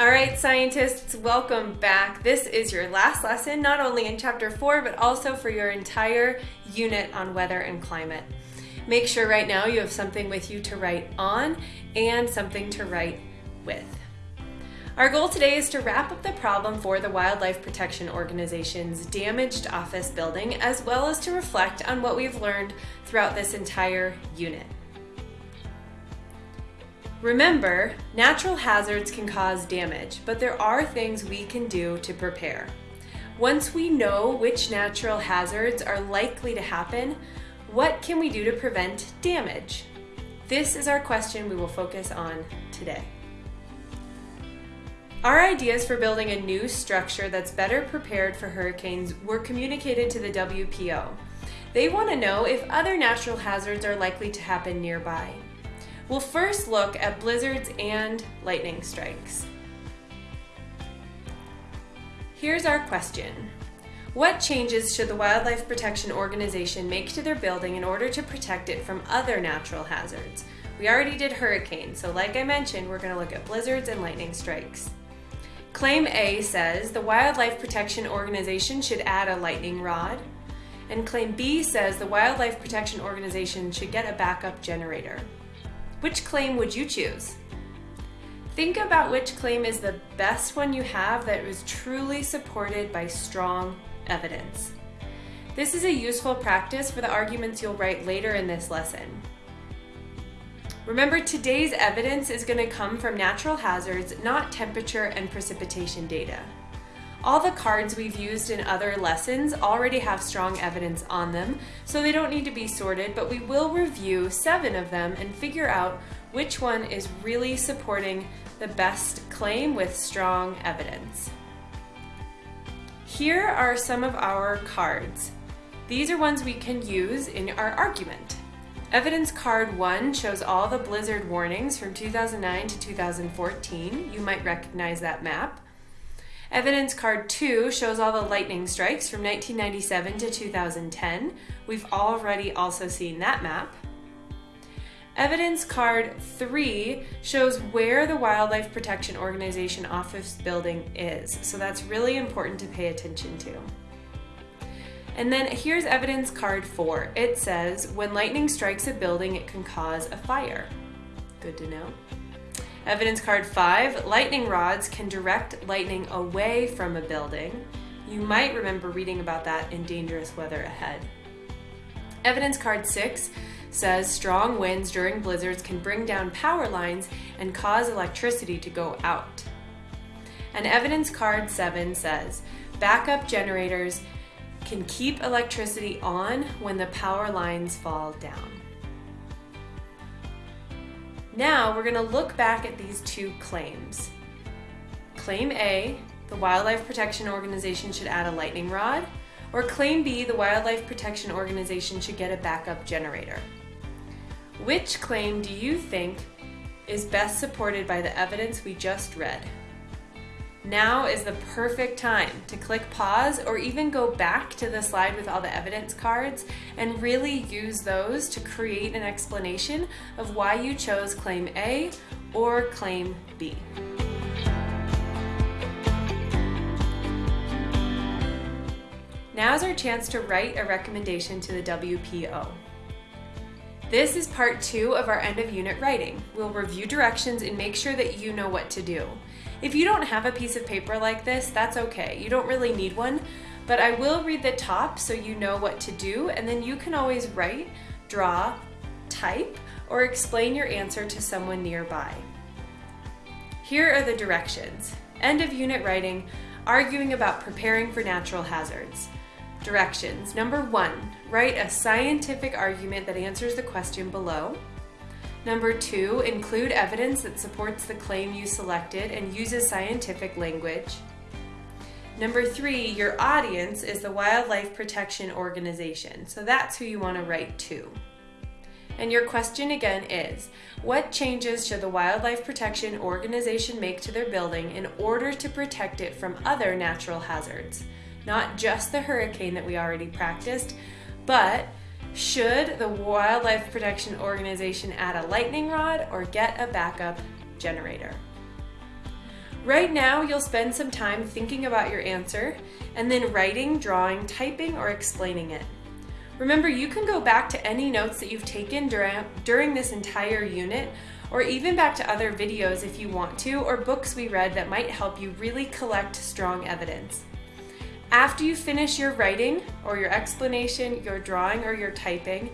All right, scientists, welcome back. This is your last lesson, not only in chapter four, but also for your entire unit on weather and climate. Make sure right now you have something with you to write on and something to write with. Our goal today is to wrap up the problem for the Wildlife Protection Organization's damaged office building, as well as to reflect on what we've learned throughout this entire unit. Remember, natural hazards can cause damage, but there are things we can do to prepare. Once we know which natural hazards are likely to happen, what can we do to prevent damage? This is our question we will focus on today. Our ideas for building a new structure that's better prepared for hurricanes were communicated to the WPO. They want to know if other natural hazards are likely to happen nearby. We'll first look at blizzards and lightning strikes. Here's our question. What changes should the Wildlife Protection Organization make to their building in order to protect it from other natural hazards? We already did hurricanes, so like I mentioned, we're going to look at blizzards and lightning strikes. Claim A says the Wildlife Protection Organization should add a lightning rod, and Claim B says the Wildlife Protection Organization should get a backup generator. Which claim would you choose? Think about which claim is the best one you have that is truly supported by strong evidence. This is a useful practice for the arguments you'll write later in this lesson. Remember, today's evidence is going to come from natural hazards, not temperature and precipitation data. All the cards we've used in other lessons already have strong evidence on them, so they don't need to be sorted, but we will review seven of them and figure out which one is really supporting the best claim with strong evidence. Here are some of our cards. These are ones we can use in our argument. Evidence card 1 shows all the blizzard warnings from 2009 to 2014. You might recognize that map. Evidence card 2 shows all the lightning strikes from 1997 to 2010. We've already also seen that map. Evidence card 3 shows where the Wildlife Protection Organization office building is, so that's really important to pay attention to. And then here's evidence card 4. It says, when lightning strikes a building, it can cause a fire. Good to know. Evidence card five, lightning rods can direct lightning away from a building. You might remember reading about that in Dangerous Weather Ahead. Evidence card six says strong winds during blizzards can bring down power lines and cause electricity to go out. And evidence card seven says backup generators can keep electricity on when the power lines fall down. Now we're going to look back at these two claims. Claim A, the Wildlife Protection Organization should add a lightning rod, or Claim B, the Wildlife Protection Organization should get a backup generator. Which claim do you think is best supported by the evidence we just read? Now is the perfect time to click pause or even go back to the slide with all the evidence cards and really use those to create an explanation of why you chose claim A or claim B. Now is our chance to write a recommendation to the WPO. This is part two of our end of unit writing. We'll review directions and make sure that you know what to do. If you don't have a piece of paper like this, that's okay. You don't really need one, but I will read the top so you know what to do, and then you can always write, draw, type, or explain your answer to someone nearby. Here are the directions. End of unit writing, arguing about preparing for natural hazards. Directions. Number one, write a scientific argument that answers the question below. Number two, include evidence that supports the claim you selected and uses scientific language. Number three, your audience is the Wildlife Protection Organization, so that's who you want to write to. And your question again is, what changes should the Wildlife Protection Organization make to their building in order to protect it from other natural hazards? Not just the hurricane that we already practiced, but should the Wildlife Protection Organization add a lightning rod or get a backup generator? Right now, you'll spend some time thinking about your answer and then writing, drawing, typing, or explaining it. Remember, you can go back to any notes that you've taken during, during this entire unit or even back to other videos if you want to, or books we read that might help you really collect strong evidence. After you finish your writing or your explanation, your drawing, or your typing,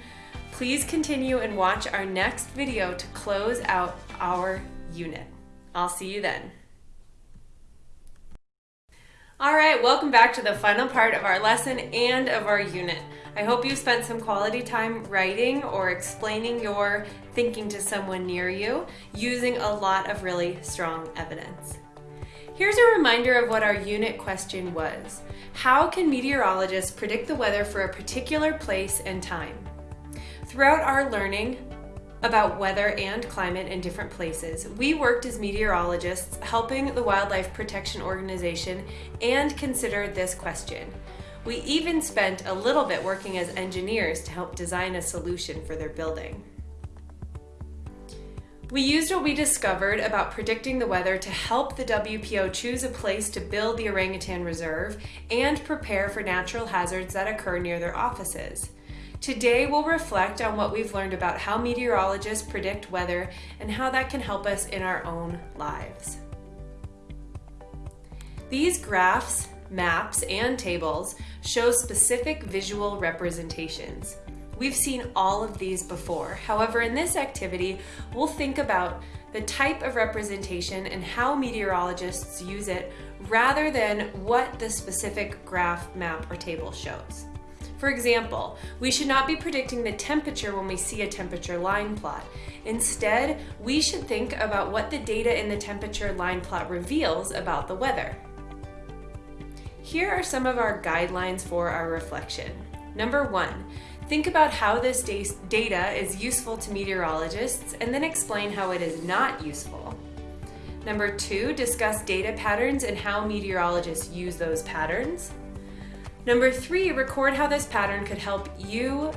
please continue and watch our next video to close out our unit. I'll see you then. All right, welcome back to the final part of our lesson and of our unit. I hope you spent some quality time writing or explaining your thinking to someone near you using a lot of really strong evidence. Here's a reminder of what our unit question was. How can meteorologists predict the weather for a particular place and time? Throughout our learning, about weather and climate in different places. We worked as meteorologists helping the Wildlife Protection Organization and considered this question. We even spent a little bit working as engineers to help design a solution for their building. We used what we discovered about predicting the weather to help the WPO choose a place to build the orangutan reserve and prepare for natural hazards that occur near their offices. Today we'll reflect on what we've learned about how meteorologists predict weather and how that can help us in our own lives. These graphs, maps, and tables show specific visual representations. We've seen all of these before. However, in this activity, we'll think about the type of representation and how meteorologists use it rather than what the specific graph, map, or table shows. For example, we should not be predicting the temperature when we see a temperature line plot. Instead, we should think about what the data in the temperature line plot reveals about the weather. Here are some of our guidelines for our reflection. Number one, think about how this data is useful to meteorologists and then explain how it is not useful. Number two, discuss data patterns and how meteorologists use those patterns. Number three, record how this pattern could help you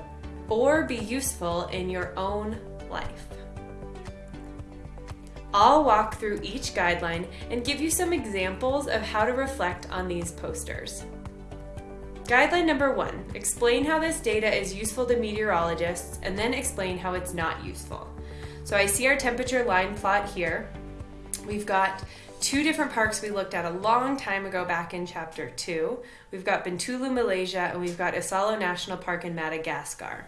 or be useful in your own life. I'll walk through each guideline and give you some examples of how to reflect on these posters. Guideline number one, explain how this data is useful to meteorologists and then explain how it's not useful. So I see our temperature line plot here. We've got two different parks we looked at a long time ago back in chapter two. We've got Bintulu, Malaysia, and we've got Isalo National Park in Madagascar.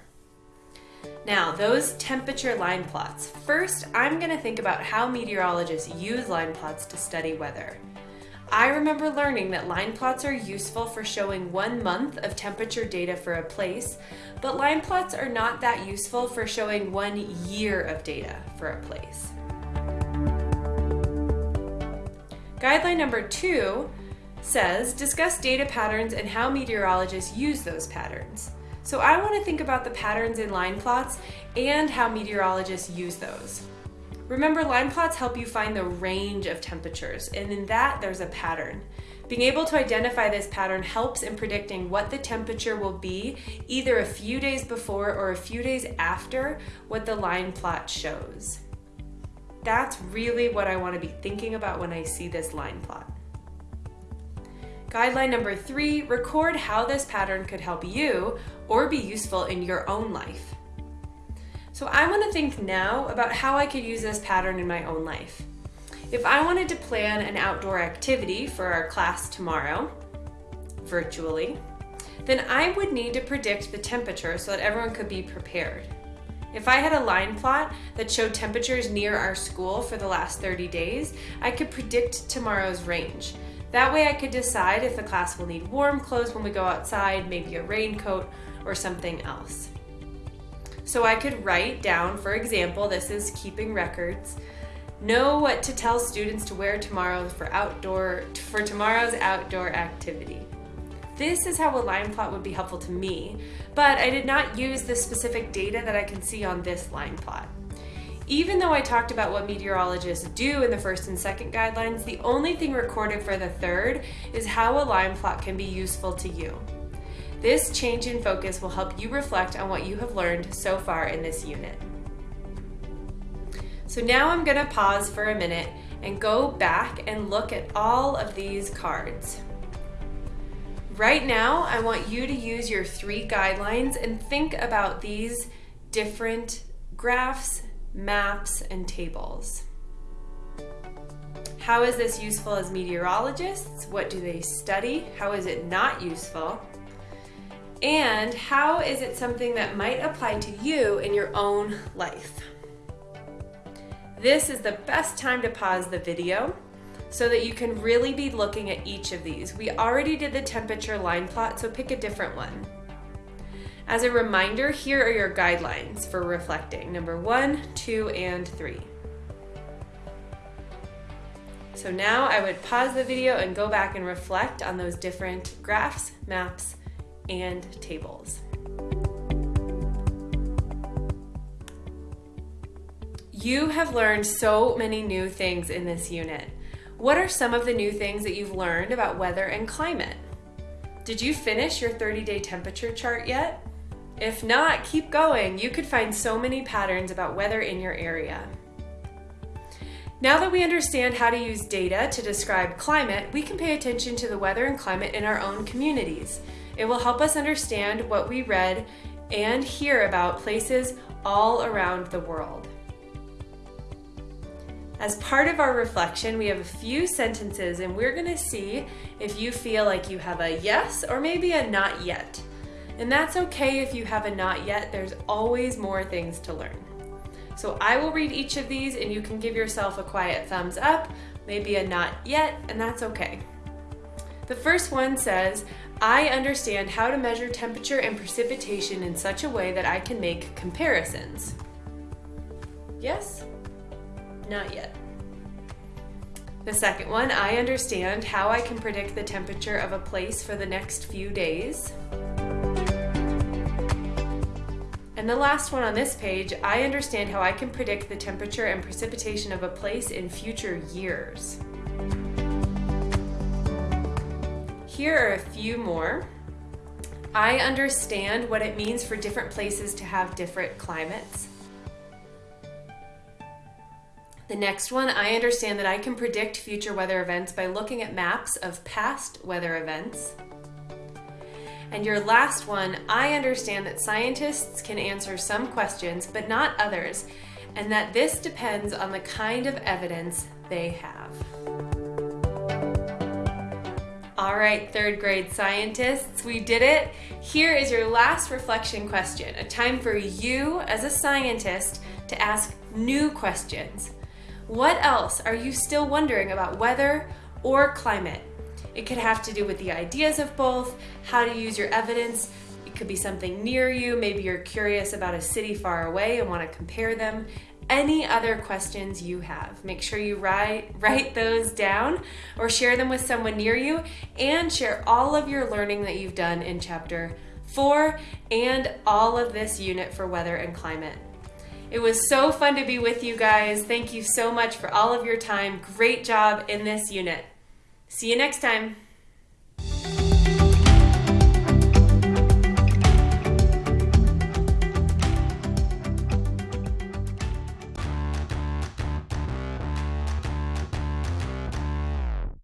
Now, those temperature line plots. First, I'm gonna think about how meteorologists use line plots to study weather. I remember learning that line plots are useful for showing one month of temperature data for a place, but line plots are not that useful for showing one year of data for a place. Guideline number two says, discuss data patterns and how meteorologists use those patterns. So I want to think about the patterns in line plots and how meteorologists use those. Remember, line plots help you find the range of temperatures, and in that there's a pattern. Being able to identify this pattern helps in predicting what the temperature will be either a few days before or a few days after what the line plot shows. That's really what I want to be thinking about when I see this line plot. Guideline number three, record how this pattern could help you or be useful in your own life. So I want to think now about how I could use this pattern in my own life. If I wanted to plan an outdoor activity for our class tomorrow, virtually, then I would need to predict the temperature so that everyone could be prepared. If I had a line plot that showed temperatures near our school for the last 30 days, I could predict tomorrow's range. That way I could decide if the class will need warm clothes when we go outside, maybe a raincoat or something else. So I could write down, for example, this is keeping records, know what to tell students to wear tomorrow for outdoor for tomorrow's outdoor activity. This is how a line plot would be helpful to me, but I did not use the specific data that I can see on this line plot. Even though I talked about what meteorologists do in the first and second guidelines, the only thing recorded for the third is how a line plot can be useful to you. This change in focus will help you reflect on what you have learned so far in this unit. So now I'm gonna pause for a minute and go back and look at all of these cards. Right now, I want you to use your three guidelines and think about these different graphs, maps, and tables. How is this useful as meteorologists? What do they study? How is it not useful? And how is it something that might apply to you in your own life? This is the best time to pause the video so that you can really be looking at each of these. We already did the temperature line plot, so pick a different one. As a reminder, here are your guidelines for reflecting, number one, two, and three. So now I would pause the video and go back and reflect on those different graphs, maps, and tables. You have learned so many new things in this unit. What are some of the new things that you've learned about weather and climate? Did you finish your 30 day temperature chart yet? If not, keep going. You could find so many patterns about weather in your area. Now that we understand how to use data to describe climate, we can pay attention to the weather and climate in our own communities. It will help us understand what we read and hear about places all around the world. As part of our reflection, we have a few sentences and we're gonna see if you feel like you have a yes or maybe a not yet. And that's okay if you have a not yet, there's always more things to learn. So I will read each of these and you can give yourself a quiet thumbs up, maybe a not yet, and that's okay. The first one says, I understand how to measure temperature and precipitation in such a way that I can make comparisons. Yes? Not yet. The second one, I understand how I can predict the temperature of a place for the next few days. And the last one on this page, I understand how I can predict the temperature and precipitation of a place in future years. Here are a few more. I understand what it means for different places to have different climates. The next one, I understand that I can predict future weather events by looking at maps of past weather events. And your last one, I understand that scientists can answer some questions, but not others, and that this depends on the kind of evidence they have. All right, third grade scientists, we did it. Here is your last reflection question, a time for you as a scientist to ask new questions. What else are you still wondering about weather or climate? It could have to do with the ideas of both, how to use your evidence. It could be something near you. Maybe you're curious about a city far away and want to compare them any other questions you have. Make sure you write, write those down or share them with someone near you and share all of your learning that you've done in chapter four and all of this unit for weather and climate. It was so fun to be with you guys. Thank you so much for all of your time. Great job in this unit. See you next time.